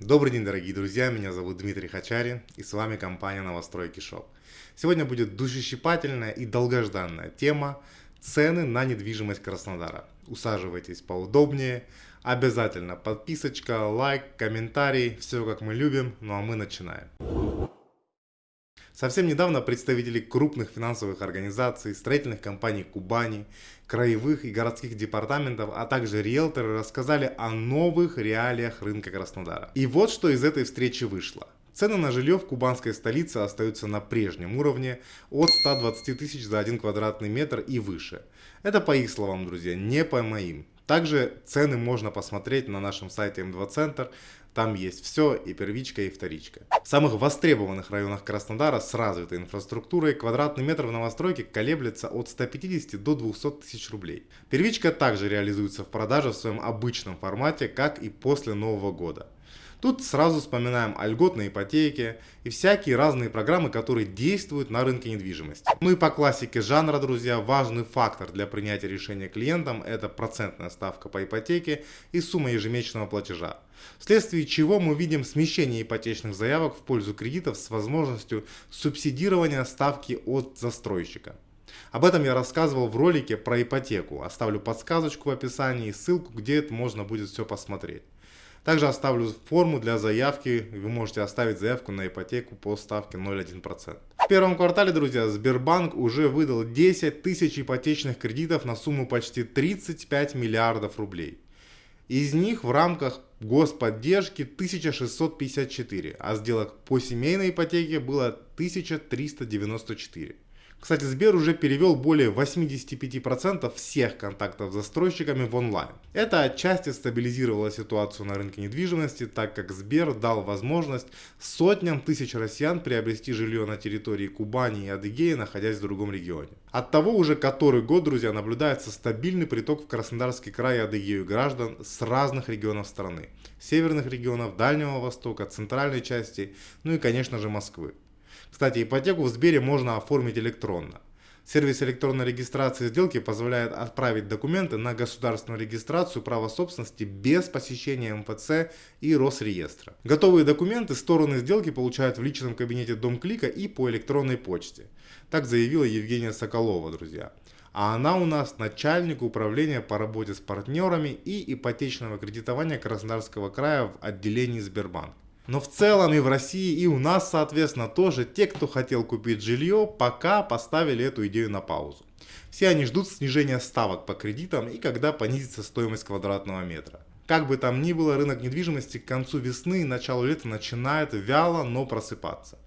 Добрый день, дорогие друзья, меня зовут Дмитрий Хачари и с вами компания Новостройки Шоп. Сегодня будет душещипательная и долгожданная тема цены на недвижимость Краснодара. Усаживайтесь поудобнее, обязательно подписочка, лайк, комментарий, все как мы любим, ну а мы начинаем. Совсем недавно представители крупных финансовых организаций, строительных компаний Кубани, краевых и городских департаментов, а также риэлторы рассказали о новых реалиях рынка Краснодара. И вот что из этой встречи вышло. Цены на жилье в кубанской столице остаются на прежнем уровне от 120 тысяч за один квадратный метр и выше. Это по их словам, друзья, не по моим. Также цены можно посмотреть на нашем сайте М2 Центр. Там есть все, и первичка, и вторичка. В самых востребованных районах Краснодара с развитой инфраструктурой квадратный метр в новостройке колеблется от 150 до 200 тысяч рублей. Первичка также реализуется в продаже в своем обычном формате, как и после Нового года. Тут сразу вспоминаем о льготной ипотеке и всякие разные программы, которые действуют на рынке недвижимости. Ну и по классике жанра, друзья, важный фактор для принятия решения клиентам – это процентная ставка по ипотеке и сумма ежемесячного платежа. Вследствие чего мы видим смещение ипотечных заявок в пользу кредитов с возможностью субсидирования ставки от застройщика. Об этом я рассказывал в ролике про ипотеку. Оставлю подсказочку в описании и ссылку, где это можно будет все посмотреть. Также оставлю форму для заявки. Вы можете оставить заявку на ипотеку по ставке 0,1%. В первом квартале, друзья, Сбербанк уже выдал 10 тысяч ипотечных кредитов на сумму почти 35 миллиардов рублей. Из них в рамках господдержки 1654, а сделок по семейной ипотеке было 1394. Кстати, Сбер уже перевел более 85% всех контактов с застройщиками в онлайн. Это отчасти стабилизировало ситуацию на рынке недвижимости, так как Сбер дал возможность сотням тысяч россиян приобрести жилье на территории Кубани и Адыгеи, находясь в другом регионе. От того уже который год, друзья, наблюдается стабильный приток в Краснодарский край и Адыгею граждан с разных регионов страны. Северных регионов, Дальнего Востока, центральной части, ну и конечно же Москвы. Кстати, ипотеку в Сбере можно оформить электронно. Сервис электронной регистрации сделки позволяет отправить документы на государственную регистрацию права собственности без посещения МФЦ и Росреестра. Готовые документы стороны сделки получают в личном кабинете Домклика и по электронной почте. Так заявила Евгения Соколова, друзья. А она у нас начальник управления по работе с партнерами и ипотечного кредитования Краснодарского края в отделении Сбербанк. Но в целом и в России, и у нас, соответственно, тоже те, кто хотел купить жилье, пока поставили эту идею на паузу. Все они ждут снижения ставок по кредитам и когда понизится стоимость квадратного метра. Как бы там ни было, рынок недвижимости к концу весны и началу лета начинает вяло, но просыпаться.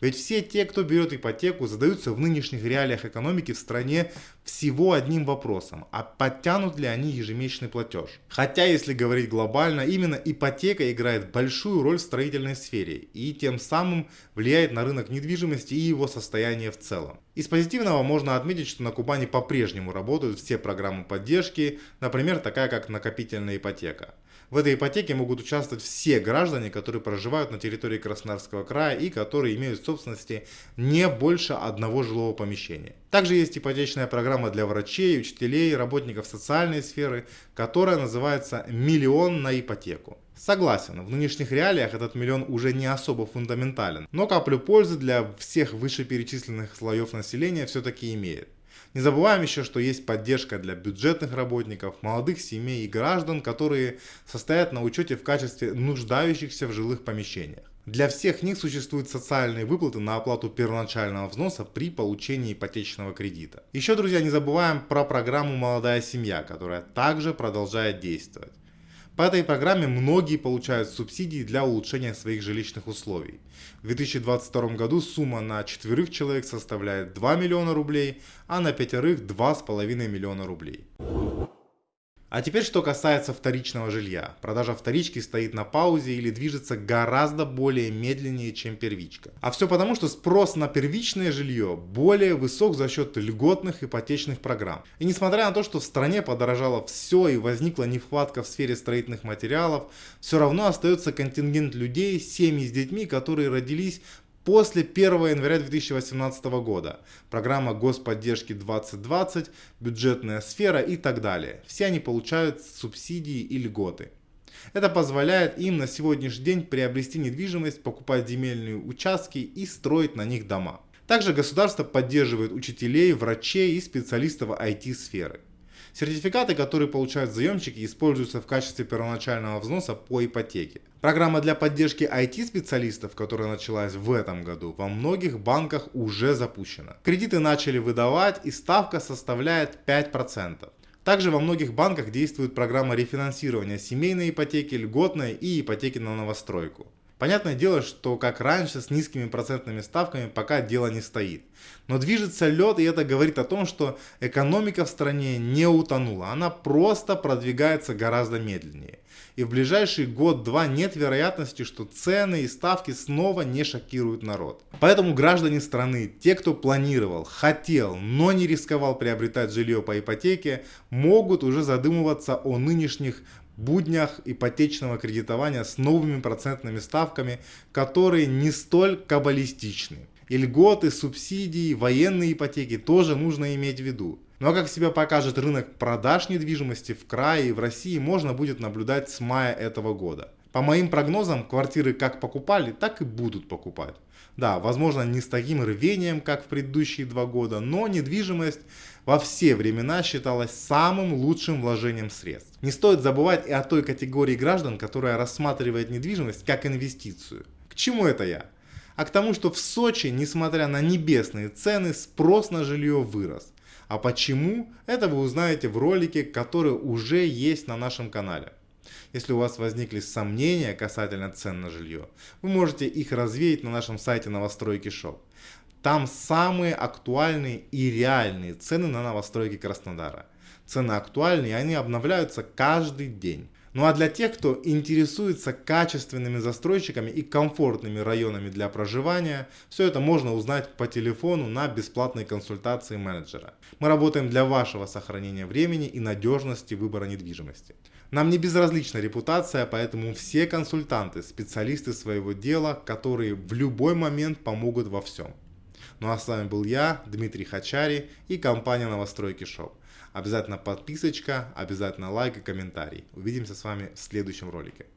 Ведь все те, кто берет ипотеку, задаются в нынешних реалиях экономики в стране всего одним вопросом, а подтянут ли они ежемесячный платеж. Хотя, если говорить глобально, именно ипотека играет большую роль в строительной сфере и тем самым влияет на рынок недвижимости и его состояние в целом. Из позитивного можно отметить, что на Кубани по-прежнему работают все программы поддержки, например, такая как накопительная ипотека. В этой ипотеке могут участвовать все граждане, которые проживают на территории Краснодарского края и которые имеют в собственности не больше одного жилого помещения. Также есть ипотечная программа для врачей, учителей, работников социальной сферы, которая называется «Миллион на ипотеку». Согласен, в нынешних реалиях этот миллион уже не особо фундаментален, но каплю пользы для всех вышеперечисленных слоев населения все-таки имеет. Не забываем еще, что есть поддержка для бюджетных работников, молодых семей и граждан, которые состоят на учете в качестве нуждающихся в жилых помещениях. Для всех них существуют социальные выплаты на оплату первоначального взноса при получении ипотечного кредита. Еще, друзья, не забываем про программу «Молодая семья», которая также продолжает действовать. По этой программе многие получают субсидии для улучшения своих жилищных условий. В 2022 году сумма на четверых человек составляет 2 миллиона рублей, а на пятерых 2,5 миллиона рублей. А теперь что касается вторичного жилья. Продажа вторички стоит на паузе или движется гораздо более медленнее, чем первичка. А все потому, что спрос на первичное жилье более высок за счет льготных ипотечных программ. И несмотря на то, что в стране подорожало все и возникла нехватка в сфере строительных материалов, все равно остается контингент людей, семьи с детьми, которые родились после 1 января 2018 года. Программа господдержки 2020, бюджетная сфера и так далее. Все они получают субсидии и льготы. Это позволяет им на сегодняшний день приобрести недвижимость, покупать земельные участки и строить на них дома. Также государство поддерживает учителей, врачей и специалистов IT-сферы. Сертификаты, которые получают заемщики, используются в качестве первоначального взноса по ипотеке. Программа для поддержки IT-специалистов, которая началась в этом году, во многих банках уже запущена. Кредиты начали выдавать и ставка составляет 5%. Также во многих банках действует программа рефинансирования семейной ипотеки, льготной и ипотеки на новостройку. Понятное дело, что как раньше с низкими процентными ставками пока дело не стоит. Но движется лед, и это говорит о том, что экономика в стране не утонула. Она просто продвигается гораздо медленнее. И в ближайший год-два нет вероятности, что цены и ставки снова не шокируют народ. Поэтому граждане страны, те, кто планировал, хотел, но не рисковал приобретать жилье по ипотеке, могут уже задумываться о нынешних буднях ипотечного кредитования с новыми процентными ставками, которые не столь каббалистичны. И льготы, субсидии, военные ипотеки тоже нужно иметь в виду. Но как себя покажет рынок продаж недвижимости в крае и в России можно будет наблюдать с мая этого года. По моим прогнозам, квартиры как покупали, так и будут покупать. Да, возможно не с таким рвением, как в предыдущие два года, но недвижимость во все времена считалась самым лучшим вложением средств. Не стоит забывать и о той категории граждан, которая рассматривает недвижимость как инвестицию. К чему это я? А к тому, что в Сочи, несмотря на небесные цены, спрос на жилье вырос. А почему? Это вы узнаете в ролике, который уже есть на нашем канале. Если у вас возникли сомнения касательно цен на жилье, вы можете их развеять на нашем сайте новостройки Шоп. Там самые актуальные и реальные цены на новостройки Краснодара. Цены актуальные, они обновляются каждый день. Ну а для тех, кто интересуется качественными застройщиками и комфортными районами для проживания, все это можно узнать по телефону на бесплатной консультации менеджера. Мы работаем для вашего сохранения времени и надежности выбора недвижимости. Нам не безразлична репутация, поэтому все консультанты, специалисты своего дела, которые в любой момент помогут во всем. Ну а с вами был я, Дмитрий Хачари и компания Новостройки Шоу. Обязательно подписочка, обязательно лайк и комментарий. Увидимся с вами в следующем ролике.